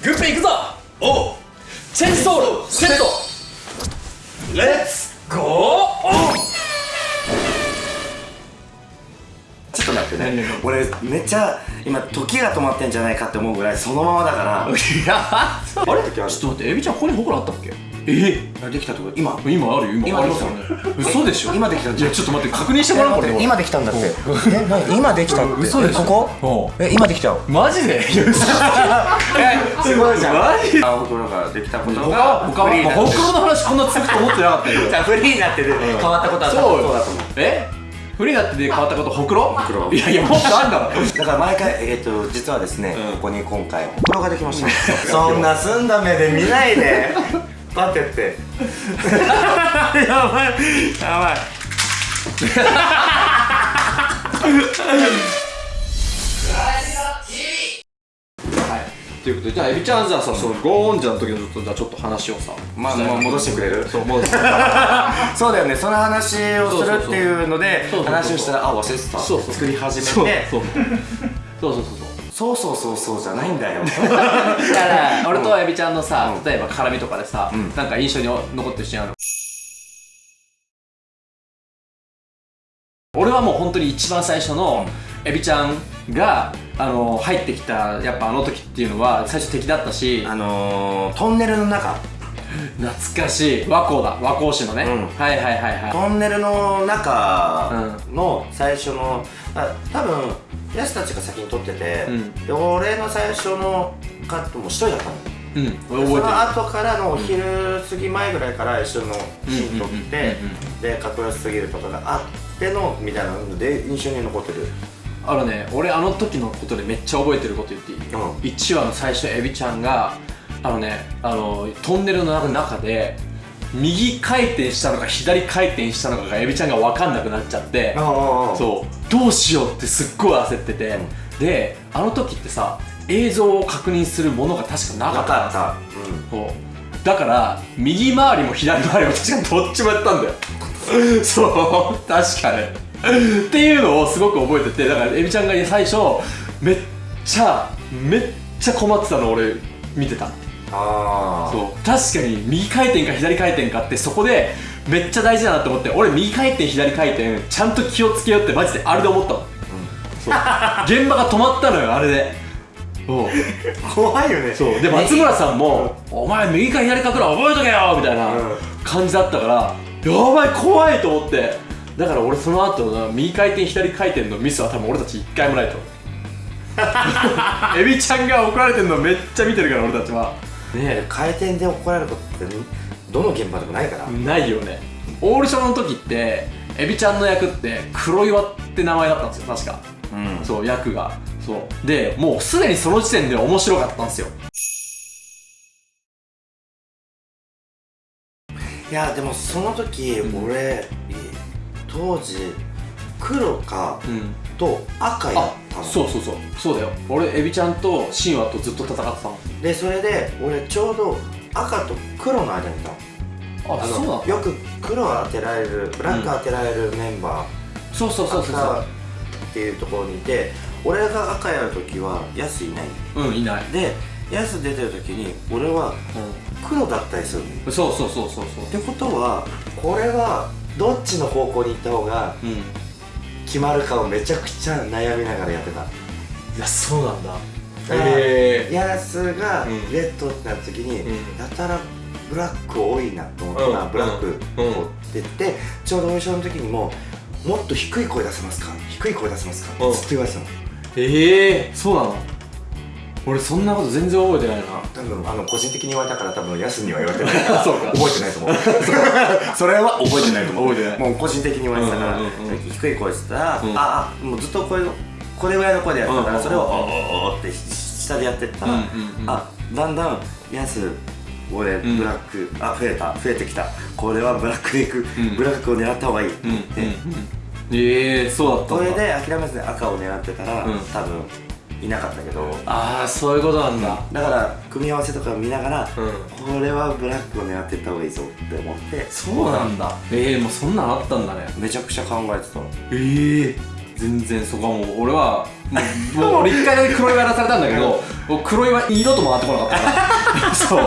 グッペいくぞ！おう。チェンソールセット。レッツ。ゴー。オちょっと待ってね。俺めっちゃ今時が止まってんじゃないかって思うぐらいそのままだから。ンいやあれ？ちょっと待ってエビちゃんここにほくろあったっけ？え？たできたってこと？今？今あるよ今。今ありますよね。嘘でしょ？今できたんじゃちょっと待って確認してもらおうこれ。今できたんだって。え何？今できたって？嘘でしょ？えここ？え今できた？よマジで？嘘。すごいじゃん。マジあほくろができたこと他がは他はフリーになってほくろの話こんな続くと思ってなかったよ。じゃあフリーになってる。変わったことは多分そう。そうだと思う。え？フリーだってで変わったことほくろ？ほくろ。いやいやもっとあんだろ。だから毎回えっ、と実はですね、うん。ここに今回ほくろができました。そんな澄んだ目で見ないで待ってって。やばい。やばい。はい。ということでじゃあエビちゃんじゃあさそのゴーンジャの時のちょっとじゃあちょっと話をさ。まあもう戻してくれる？そうもう そうだよね。その話をするっていうのでそうそうそう話をしたらあ忘れてた。そうそう作り始そうめてそう。そうそうそうそうそうそうそうそうじゃないんだよ。だから俺とエビちゃんのさうん。例えば絡みとかでさうん。なんか印象に残ってるシーンある。俺はもう本当に一番最初のエビちゃんがあの入ってきたやっぱあの時っていうのは最初敵だったしあのー、トンネルの中。懐かしい。和光だ。和光市のね、うん。はいはいはいはい。トンネルの中の最初の、あ多分ヤスたちが先に撮ってて、うん。で俺の最初のカットも一人だったの。うん。その後からのお昼過ぎ前ぐらいから一緒のシーン撮ってでかっこよすぎるとかがあってのみたいなので印象に残ってるえてるあのね俺あの時のことでめっちゃ覚えてること言っていい、うん1話の最初エビちゃんがあのねあのトンネルの中で右回転したのか左回転したのかがエビちゃんが分かんなくなっちゃってあそう。どうしようってすっごい焦ってて、であの時ってさ映像を確認するものが確かなかなった。かった。そう。だから右回りも左回りも確かにどっちもやったんだよ。そう。確かねっていうのをすごく覚えててだからエビちゃんが最初めっちゃめっちゃ困ってたの俺見てたああそう。確かに右回転か左回転かってそこでめっちゃ大事だなって思って俺右回転左回転ちゃんと気をつけようってマジであれで思ったの、そう。現場が止まったのよあれで。怖いよね。そう。で松村さんも「お前右か左かくらい覚えとけよ」みたいなうん。感じだったからやばい怖いと思って。だから俺その後の右回転左回転のミスは多分俺たち一回もないと。エビちゃんが怒られてるのめっちゃ見てるから俺たちはね回転で怒られることってどの現場でもないから、ないよね。オーディションの時ってエビちゃんの役って黒岩って名前だったんですよ確か。うん。そう役が。そう。でもうすでにその時点で面白かったんですよ。いやでもその時、うん。俺当時黒かうん。と赤やあったの。そうそうそう。そうだよ。俺エビちゃんと神話とずっと戦ってたの？でそれで俺ちょうど赤と黒の間にいたの。あそうなのよく黒当てられるブラック当てられるメンバー、そうそうそうそう赤っていうところにいて俺が赤やる時はヤスいない。そううんいない、でヤス出てる時に俺は黒だったりするの。うん、そうそうそうそうそう。ってことはこれはどっちの方向に行った方がうん決まるかをめちゃくちゃ悩みながらやってた。いやそうなんだ。へへヤスがうん。レッドってなった時に、うん。やたらブラック多いなと思ったら、うん。ブラックをって言って、ちょうどオーディションの時にももっと低い声出せますか？低い声出せますか？うんってずっと言われてたの。ええそうなの俺そんなこと全然覚えてないな。多分あの個人的に言われたから多分ヤスには言われてない そうか。覚えてないと思う。それは覚えてないと思う。覚えてない。もう個人的に言われてたから、うんうんうんうん。低い声してたら、うん。ああもうずっとこれこれぐらいの声でやってたから、うんそれをおーおーおーって下でやってったら、うんうんうん。あだんだんヤス俺んブラック、あ増えた増えてきた。これはブラックでいく、うん。ブラックを狙った方がいい、うんうんうん。でええそうだったそれで諦めずに赤を狙ってたら、うん。多分いなかったけど。ああそういうことなんだ。だから組み合わせとかを見ながら、うん。これはブラックを狙っていった方がいいぞって思って。そうなんだ。ええもうそんなんあったんだね。めちゃくちゃ考えてたええ全然そこはもう俺はもう俺一回だけ黒いやらされたんだけど黒岩二度と回ってこなかったから。そう。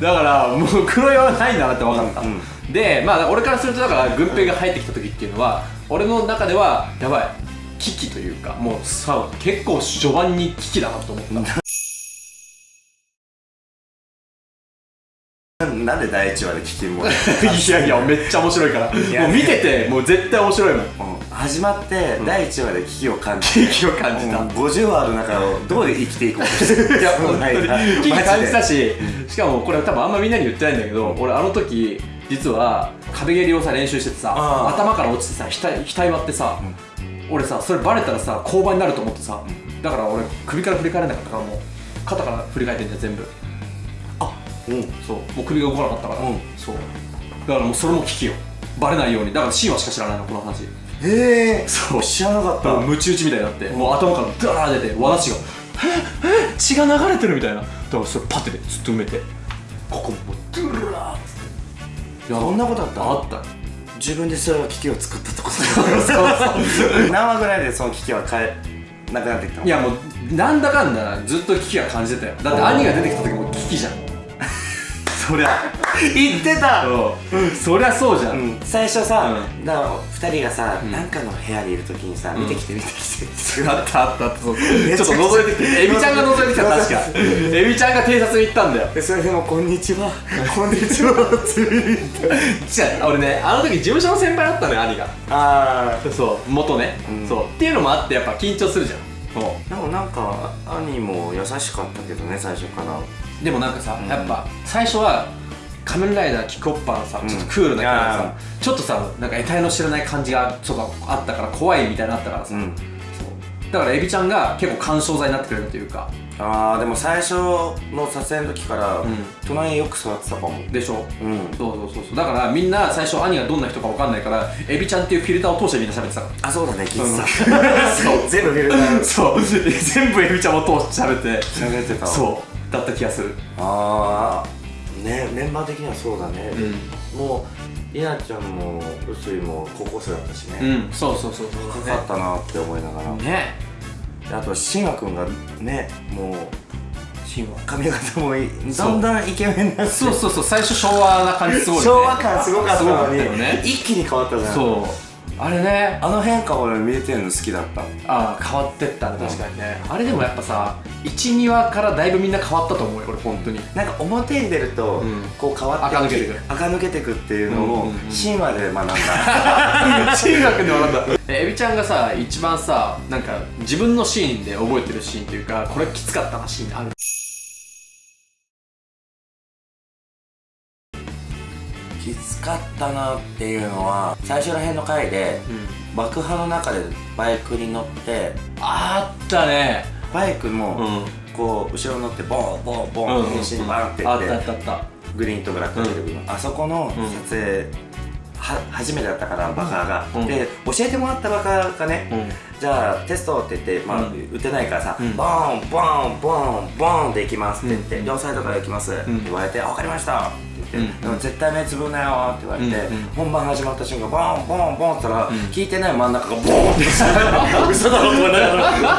だからもう黒岩はないんだなって分かった、うんでまあ俺からするとだから軍兵が入ってきた時っていうのは俺の中ではやばい危機というかもうさ結構序盤に危機だなと思った。なんで第一話で聞きも いやいやめっちゃ面白いから。や。もう見ててもう絶対面白いもん。始まって第一話で危機を感じ危機を感じた。うん。50話ある中をどう生きていこうとしてる？いや本当に危機感じたしししかもこれ多分あんまみんなに言ってないんだけど俺あの時実は壁蹴りをさ練習しててさ頭から落ちてさ額額割ってさ、俺さそれバレたらさ交番になると思ってさ、だから俺首から振り返れなかったからもう肩から振り返ってんじゃん全部。うん。そう。もう首が動かなかったから、うん。そう。だからもうそれも危機よ。バレないように。だからシーンはしか知らないのこの話。へえそう。知らなかった。もうムチ打ちみたいになって、もう頭からダー出て和だしがええ血が流れてるみたいな。だからそれパッてでずっと埋めてここもうドゥラーっつって。いやそんなことあった？あった自分でそれは危機を作ったってことそうそう何話ぐらいでその危機は変えなくなってきたの？いやもうなんだかんだずっと危機は感じてたよ。だって兄が出てきた時も危機じゃん。そりゃ 言ってた。そりゃそうじゃん、うん。最初さ、うだから2人がさ、ん。なんかの部屋にいる時にさ、ん。見てきて見てきて。あったあったあった。ちょっと覗いてきて。エビちゃんが覗いてきた 確か。エビちゃんが偵察に行ったんだよ。でそれでも「こんにちはこん。にちは」って言って。違う俺ねあの時事務所の先輩だったのよ兄が。あそう元ね、うん。そう。っていうのもあってやっぱ緊張するじゃん。でもなんか兄も優しかったけどね最初から。うでもなんかさ、うん。やっぱ最初は仮面ライダーキックオッパーのさうん。ちょっとクールなキャラがさ、あちょっとさなんか得体の知らない感じがちょっとあったから怖いみたいなのあったからさ、うん。そう。だからエビちゃんが結構干渉剤になってくれるというか。あーでも最初の撮影の時から、ん。隣によく座ってたかも。でしょ。うん。そうそうそうそう。だからみんな最初兄がどんな人か分かんないからエビちゃんっていうフィルターを通してみんな喋ってたかあそうだね聞いてた、そう全部フィルタらー。そう。全部エビちゃんを通して喋って。喋ってたそう。だった気がする。ああねメンバー的にはそうだね、うもう稲ちゃんも臼井も高校生だったしね、うん。そうそうそうかかったなって思いながら、ね。であと慎吾君がねもう神話髪型もいそうだんだんイケメンになって。そう。そうそう最初昭和な感じすごいよね。昭和感すごかったのにね。一気に変わったじゃん。そうあれね。あの変化俺見えてるの好きだった。ああ変わってったね確かにね、あれでもやっぱさ12話からだいぶみんな変わったと思うよ俺本当に。なんか表に出ると、うん。こう変わって垢抜けてく垢抜けてくっていうのをうんうんうん。神話で学んだ。中学で学んだ。えエビちゃんがさ一番さなんか自分のシーンで覚えてるシーンっていうかこれきつかったなシーンあるきつかったなっていうのは最初ら辺の回でうん。爆破の中でバイクに乗ってあったね。バイクも、うん。こう後ろに乗ってボンボンボン、うん変身バンってあったあったあっグリーンとブラック出てくる、あそこの撮影、は初めてだったからバカが、うん。で教えてもらったバカがね、たうん。じゃあテストって言って、まあうん。打てないからさ、うん。ボーンボーンボーンボーンで行きますって言って、うん。両サイドから行きますってん言われて、あ分かりました。ってうん。でも絶対目つぶんなよって言われて、本番始まった瞬間ボーンボーンボーンって言ったら、ん。聞いてない真ん中がボーンって。嘘だろと思った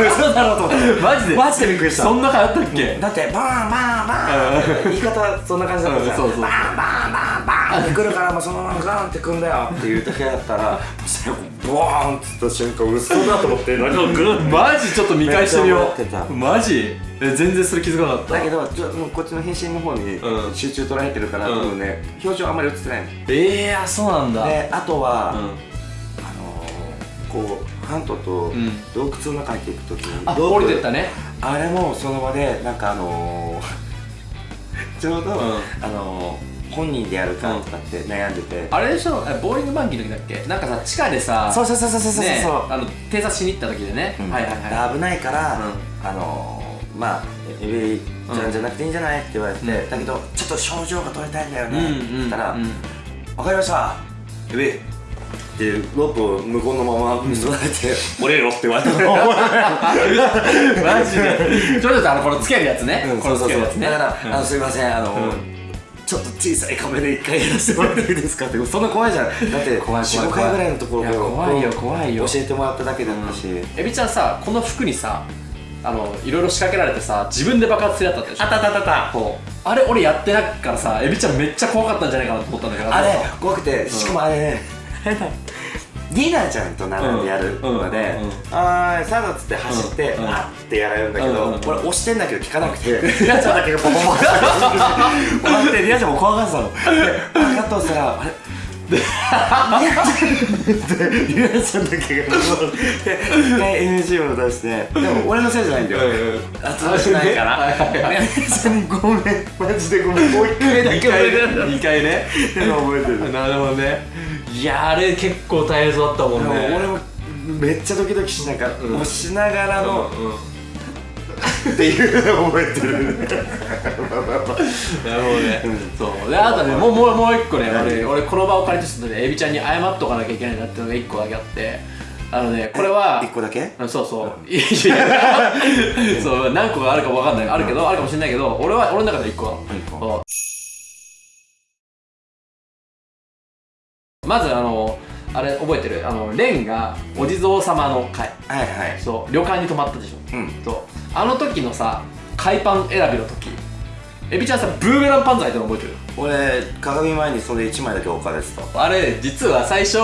嘘だろと思ったマジで？マジでびっくりした。そんな回あったっけ？だってバーンバーンバーン。って言い方そんな感じだったじゃん。うんそうそうバーンバーンバーンバーンって来るからもうそのままガーンってくんだよ。っていう時だったら最後ボーンって言った瞬間嘘だと思ってなんかグーマジ？ちょっと見返してみよう。マジ？え全然それ気づかなかった？だけどちょもうこっちの返信の方にうん。集中捉えてるから、うん。多分ね表情あんまり映ってないの。ええー、あそうなんだ。であとは、うん。あのー、こうハントとん。洞窟の中に行く時に、あロープ降りてったね。あれもその場でなんかあのー、ちょうど、ん。あのー、本人でやるかとかって悩んでて、あれでしょ？えボーリングマンキーの時だっけ？なんかさ地下でさそうそうそうそうそうそう、ねあの偵察しに行った時でね、うん。はいはいはい。危ないから、うあのー、まあエビちゃんじゃなくていいんじゃないって言われて、うん。だけどちょっと症状が取りたいんだよね、うんって言ったら、うんわかりました。エビってロープを向こうのまま結ばれて、折れろって言われた。の マジで。ちょっとあのこのつけるやつね、うんこのつけるやつね。だから、うん。あのすいませんあの、うん。ちょっと小さいカメで一回やらせてもらっていいですかって。そんな怖いじゃん。だって怖い怖い45回ぐらいのところいや怖いよ怖いよ。教えてもらっただけだったし、エビちゃんさこの服にさあのいろいろ仕掛けられてさ自分で爆発するやつあったでしょ？あったあったあったそう。あれ俺やってないからさエビちゃんめっちゃ怖かったんじゃないかなと思ったんだけど。あれ怖くてしかもあれねリーダーちゃんと並んでやるのでうん。うん「はーいスタート」っつって走ってうん。あってやられるんだけどうん。うん。俺押してんだけど効かなくて。リアちゃんだけがボンボンボンってリアちゃんも怖がってたの。でありがとうしたらあれリアちゃんだけが一回 NG を出してでも俺のせいじゃないんだよ。圧倒しないから。はいはいはいリアちゃんにごめんマジでごめんもう一回だけ2回ね2回ね。でも覚えてる。なるほどね。いやあれ結構大変そうだったもんね。俺もめっちゃドキドキしながら、うん。押しながらの、うんうんっていうのを覚えてるなるほどね、そう。であとねもうもうもう一個ね俺俺この場を借りてちょっとねエビちゃんに謝っとかなきゃいけないなっていうのが一個だけあって。あのねこれは一個だけ？あそうそう。そう何個があるか分かんない。あるけど、あるかもしれないけど俺は俺の中で一個。個。まずあのあれ覚えてる？あのレンがお地蔵様の会。はいはい。そう旅館に泊まったでしょ。うん。そう。あの時のさ海パン選びの時。エビちゃんさブーメランパンツ履いてるの覚えてる？俺鏡前にそれ1枚だけ置かれてた。あれ実は最初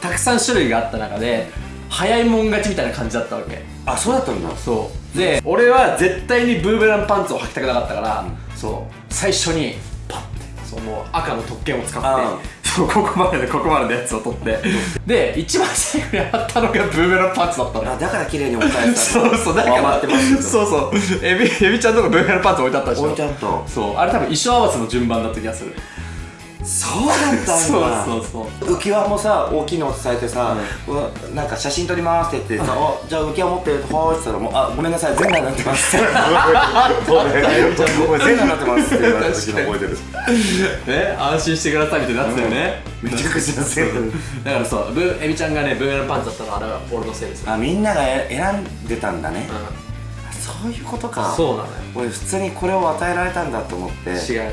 たくさん種類があった中で早いもん勝ちみたいな感じだったわけ。あそうだったんだ。そう。で俺は絶対にブーメランパンツを履きたくなかったから、そう。最初にパッてそうもう赤の特権を使あってそうここまででここまでのやつを取って。で一番最後にあったのがブーメランパンツだったの。よあだから綺麗に置かれてた。そうそう。だから余ってますけどそうそう。エビエビちゃんのとこブーメランパンツ置いてあったでしょ。置いてあった。そう。あれ多分衣装合わせの順番だった気がするそうだったんだ。そうそうそう。浮き輪もさ大きいの伝えてさ、うわなんか写真撮りますって言ってさ、あじゃあ浮き輪持ってるとはーって言ったらもうあごめんなさい全裸になってます。ってごめんごめん全裸になってますって言われた時の覚えてる。ね安心してくださいみたいになってたよね。めちゃくちゃ全裸だからそうブーエビちゃんがねブーメランパンツだったのはあれは俺のせいですよ。あみんなが選んでたんだね、うそういうことか。んそうなのよ。俺普通にこれを与えられたんだと思って。違う違う違う。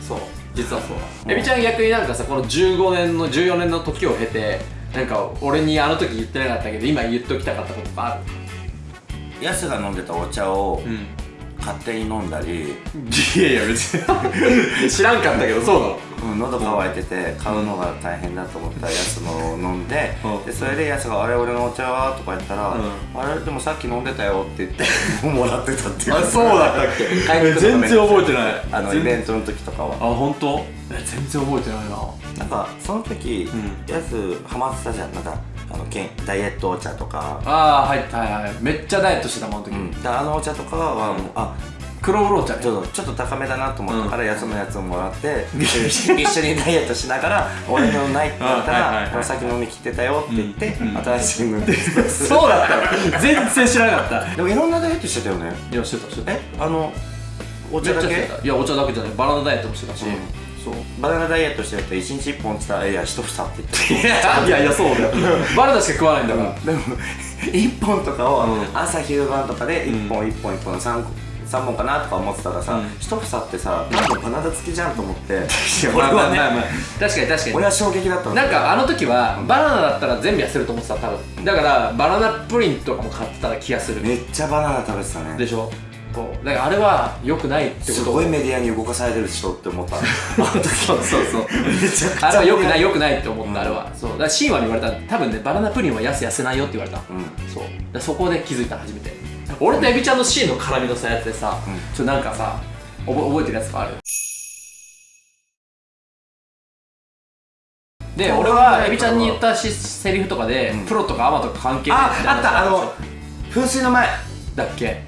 そう実はそう。エビちゃん逆になんかさこの15年の14年の時を経てなんか俺にあの時言ってなかったけど今言っときたかったことあヤスが飲んでたお茶をるうん。勝手に飲んだり、いやいや別に。知らんかったけどそうなのうん、喉乾いてて買うのが大変だと思ったやつのを飲んで,、うん。でそれでやつが「あれ俺のお茶は?」とか言ったら「うあれでもさっき飲んでたよ」って言って もらってたっていう。あそうだったっけ？全然覚えてない。あのイ全ベントの時とかは。あ本当？え全然覚えてないな。なんかその時、うん。やつハマってたじゃん。なんかあのけんダイエットお茶とか、ああはいはいはい。めっちゃダイエットしてたもんあの時、うん、であのお茶とかはもう、あ黒ウロー茶ね。ちょっとちょっと高めだなと思ったから、うん。やつのやつをもらって 一緒に一緒にダイエットしながら「俺のない」って言ったら「この先飲み切ってたよ」って言って、新しいのでそうだったの。全然知らなかった。でもいろんなダイエットしてたよね。いやしてたしてた。え？あのお茶だけ？いやお茶だけじゃない。バナナダイエットもしてたし、うん。そう。バナナダイエットしてると1日1本って言ったら「いや一房」って言って。いやいやそうだよ。バナナしか食わないんだから、でも1本とかをうん。朝昼晩とかで1本1本1本3三本かなとか思ってたらさ、うん。一房ってさ多分バナナ付きじゃんと思って。俺はね、あまあまあ確かに確かに。俺は衝撃だったの。なんかあの時はバナナだったら全部痩せると思ってた多分。だからバナナプリンとかも買ってた気がする。めっちゃバナナ食べてたね。でしょ？そう。だからあれは良くないってこと。すごいメディアに動かされてる人って思った。そうそうそう。めちゃくちゃ。あれは良くない良くないって思っうん。たあれは。そう。だからシーワに言われた。多分ねバナナプリンは痩せ痩せないよって言われた。うん。そう。そこで気づいた初めて俺とエビちゃんのシーンの絡みのさやつでさ、うん。ちょっとなんかさおぼ覚えてるやつがある？で俺はエビちゃんに言ったしセリフとかで、うん。プロとかアマとか関係ないああったあの噴水の前。だっけ？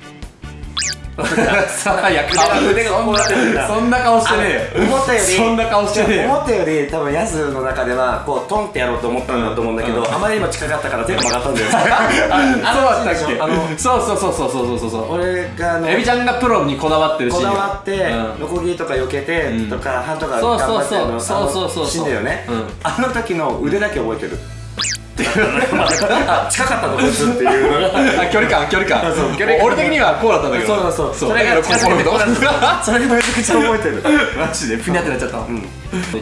さあいや顔腕がこうなってるんだ。そんな顔してねえよ。思ったよりそんな顔してねえよ。思ったより多分ヤスの中ではこうトンってやろうと思ったんだと思うんだけど、うん。あまりにも近かったから手が曲がったんだよ。あそうだったっけ？あのそうそうそうそうそうそうそうそう。俺があのエビちゃんがプロにこだわってるしこだわって、うん。ノコギリとか避けて、うん。とかハンとかそう頑張ってるのそう。そうそうそうそう。死んだよね、うん。あの時の腕だけ覚えてるっていう。あ近かったのこいつっていう。のがあ距離感距離感。そう距離感俺的にはこうだったんだけど。そうそうそう。そそれがだからこうこうこうそれめちゃくちゃ覚えてる。マジでふにゃってなっちゃった。の、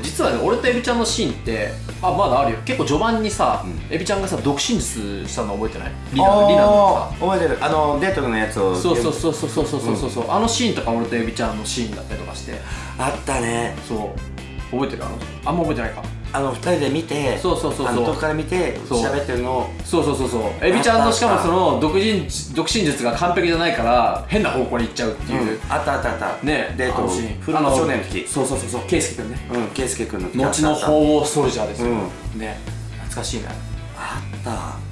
実はね俺とエビちゃんのシーンってあまだあるよ。結構序盤にさ、エビちゃんがさ独身術したの覚えてない？リナリナのさ。覚えてる。あのデートのやつをそうそうそうそうそうそうそう。そう、あのシーンとか俺とエビちゃんのシーンだったりとかして。あったね。そう。覚えてる？あのあんま覚えてないかあの二人で見てそうそうそうそう。から見て喋ってるのを。そうそうそうそう。エビちゃんのしかもその独身独身術が完璧じゃないから変な方向に行っちゃうっていう、うんあったあったあった。ね。デートあのシーン。フルの少年の時そうそうそうそう。圭佑君ね。うん圭佑君の時後の鳳凰ソルジャーですよ、うね。懐かしいね。あった。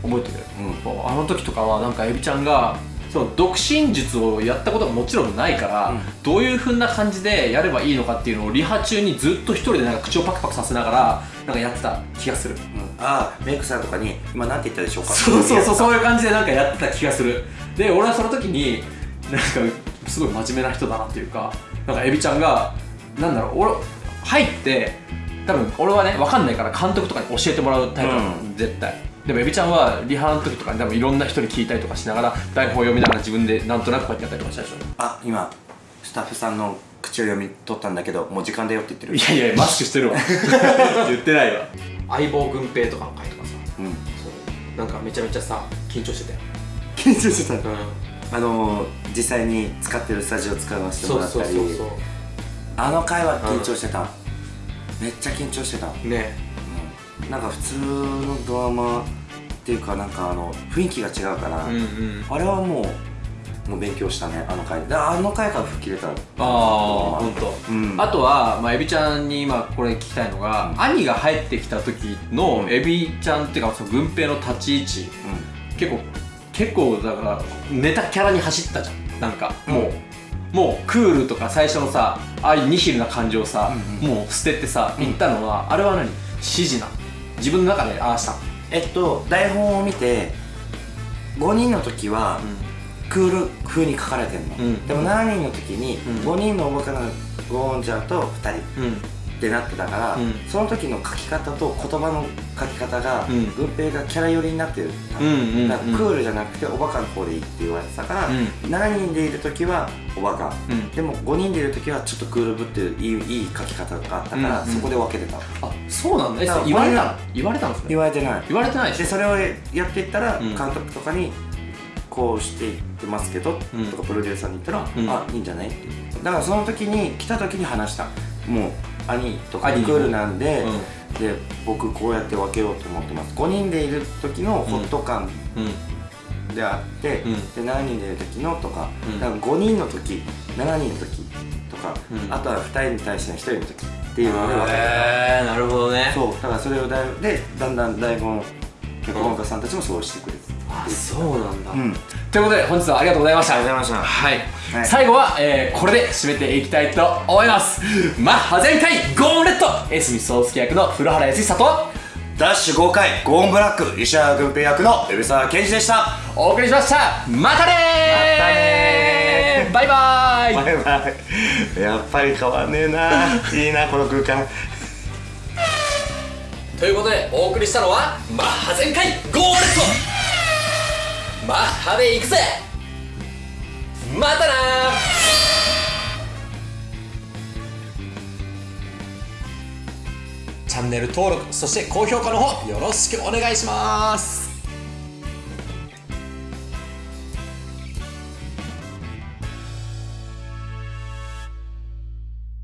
覚えてる、うん。あの時とかはなんかエビちゃんがその独身術をやったことがもちろんないから、うん。どういう風な感じでやればいいのかっていうのをリハ中にずっと一人でなんか口をパクパクさせながらなんかやってた気がする。うん。ああメイクさんとかに今なんて言ったでしょうか？そうそうそうそう。いう感じでなんかやってた気がする。で俺はその時になんかすごい真面目な人だなっていうかなんかエビちゃんがなんだろう俺入って多分俺はね分かんないから監督とかに教えてもらうタイプなの、う絶対でもエビちゃんはリハの時とかに多分いろんな人に聞いたりとかしながら台本を読みながら自分でなんとなくこうやってやったりとかしたでしょ。あ今スタッフさんの口を読み取ったんだけどもう時間だよって言ってる。いやいやマスクしてるわ。言ってないわ。相棒軍平とかの回とかさ。うん。そう。なんかめちゃめちゃさ緊張してたよ。緊張してた。うん。あのー実際に使ってるスタジオ使わせてもらったり。あの回は緊張してた、めっちゃ緊張してた、ね。うん。なんか普通のドラマっていうかなんかあの雰囲気が違うから、うんうん。あれはもうもう勉強したねあの回。であの回から吹っ切れたああ本当。うん。あとは、まあ、エビちゃんに今これ聞きたいのが、兄が入ってきた時のうん。エビちゃんっていうかその軍平の立ち位置。結構結構だからネタキャラに走ったじゃん。なんかもう、もうクールとか最初のさああいうニヒルな感じをさ、うんもう捨ててさ言ったのは、あれは何？指示なの？自分の中でああしたのえっと台本を見て5人の時はクール風に書かれてるの、うん。でも7人の時にうん。5人のおバカなゴーンちゃんと2人。うんってなってたから、うん。その時の書き方と言葉の書き方が、うん。軍平がキャラ寄りになってる、うんうんうんだからクールじゃなくておバカの方でいいって言われてたから、うん。7人でいる時はおバカ、うん。でも5人でいる時はちょっとクールぶってるいいいい書き方があったから、そこで分けてた。あそうなんだ。えだ言われた言われたんですね？言われてない。言われてないでそれをやっていったらうん。監督とかにこうしていってますけど、うん。とかプロデューサーに言ったら、うん。あいいんじゃない？ってだからその時に来た時に話した。もう兄とかクールなんで、うで僕こうやって分けようと思ってます。5人でいる時のホット感うん。であって、うん。で7人でいる時のとか,、うん。だから5人の時7人の時とか、うん。あとは2人に対しての1人の時っていうので分けてたへえなるほどね。そうだからそれをだいでだんだん大根脚本家さんたちもそうしてくれてあそうなんだ、うん。ということで本日はありがとうございました。ありがとうございました。はい、はい。最後は、えーこれで締めていきたいと思います。マッハ全開ゴーンレッド。江角壮介役の古原康久とダッシュ5回ゴーンブラック石原軍平役の海老沢健二でした。お送りしました。またねー。バイバイ。バイバイ。やっぱり変わんねえな。いいなこの空間。ということでお送りしたのはマッハ全開ゴーンレッドマッハで行くぜ。またなチャンネル登録そして高評価の方よろしくお願いします。